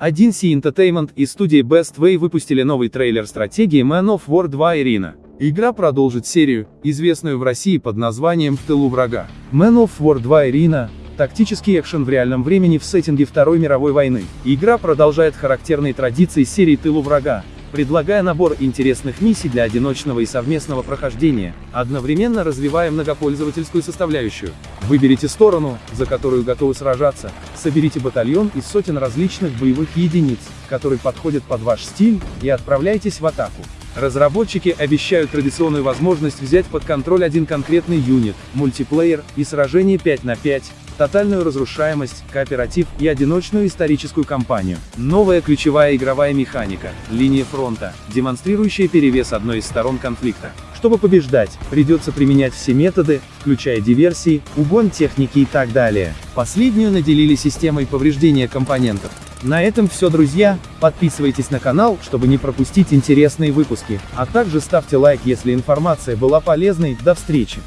1C Entertainment и студии Best Way выпустили новый трейлер стратегии Man of War 2 Ирина. Игра продолжит серию, известную в России под названием «В тылу врага». Man of War 2 Ирина – тактический экшен в реальном времени в сеттинге Второй мировой войны. Игра продолжает характерные традиции серии «Тылу врага», предлагая набор интересных миссий для одиночного и совместного прохождения, одновременно развивая многопользовательскую составляющую. Выберите сторону, за которую готовы сражаться, соберите батальон из сотен различных боевых единиц, который подходит под ваш стиль, и отправляйтесь в атаку. Разработчики обещают традиционную возможность взять под контроль один конкретный юнит, мультиплеер и сражение 5 на 5, тотальную разрушаемость, кооператив и одиночную историческую кампанию. Новая ключевая игровая механика, линия фронта, демонстрирующая перевес одной из сторон конфликта. Чтобы побеждать, придется применять все методы, включая диверсии, угон техники и так далее. Последнюю наделили системой повреждения компонентов. На этом все, друзья, подписывайтесь на канал, чтобы не пропустить интересные выпуски, а также ставьте лайк, если информация была полезной, до встречи!